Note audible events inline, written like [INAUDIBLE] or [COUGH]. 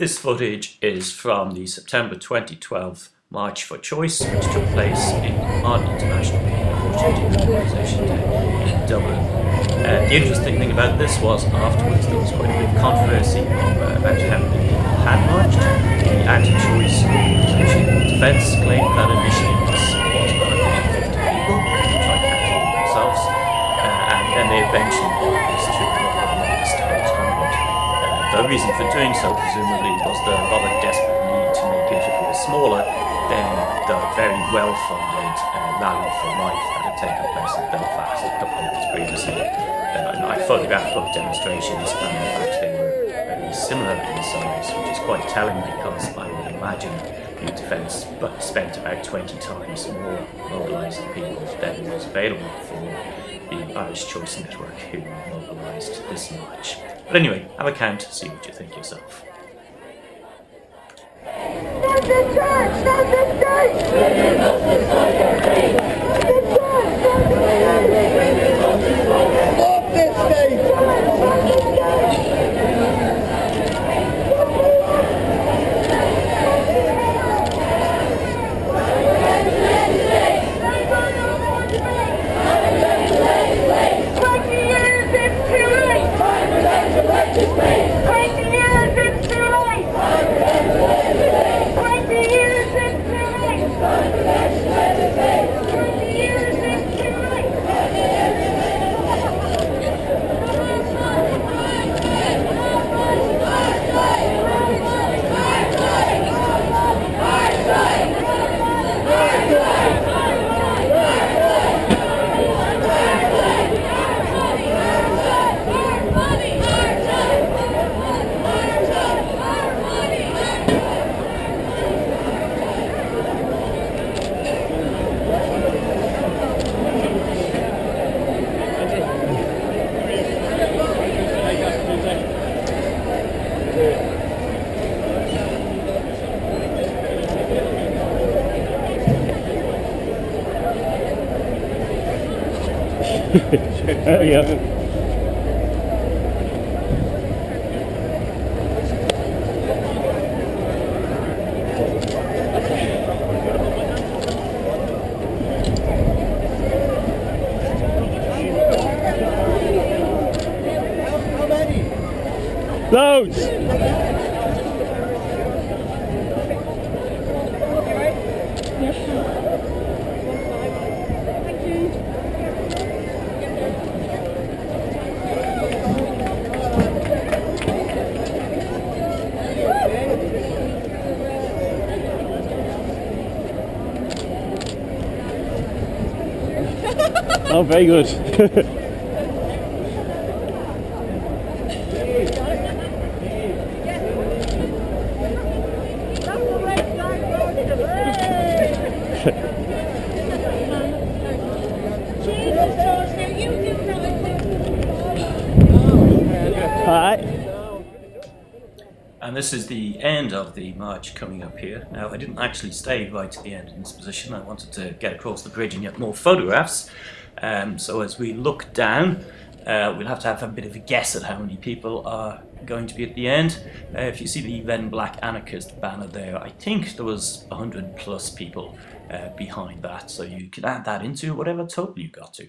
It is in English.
This footage is from the September 2012 March for Choice, which took place in Martin International Organisation Day in Dublin. Uh, the interesting thing about this was afterwards there was quite a bit of controversy about how many people had marched. The anti-choice defence claimed that initially it was, was about 50 people, which I counted themselves, uh, and then they eventually brought this to the reason for doing so, presumably, was the rather desperate need to make it appear smaller than the very well-funded uh, Rally for Life that had taken place in Belfast a couple of months previously. Uh, and I photographed both demonstrations, and in fact they were very similar in size, which is quite telling because I would imagine the defence spent about 20 times more mobilising people than was available for the Irish Choice Network who mobilised this much. But anyway, have a count, see what you think yourself. Not the church! Not the state! Yeah. [LAUGHS] Loads! oh, very good. [LAUGHS] And this is the end of the march coming up here. Now, I didn't actually stay right to the end in this position. I wanted to get across the bridge and get more photographs. Um, so as we look down, uh, we'll have to have a bit of a guess at how many people are going to be at the end. Uh, if you see the then Black Anarchist banner there, I think there was 100 plus people uh, behind that. So you can add that into whatever total you got to.